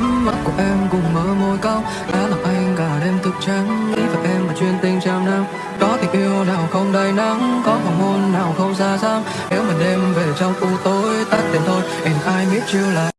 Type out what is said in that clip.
mắt của em cùng mơ môi cao đã làm anh cả đêm thức trắng, nghĩ về em và chuyện tình trăm năm. Có tình yêu nào không đầy nắng, có hoàng hôn nào không xa xăm. Nếu mà đêm về trong u tối, tắt đèn thôi, and I miss you like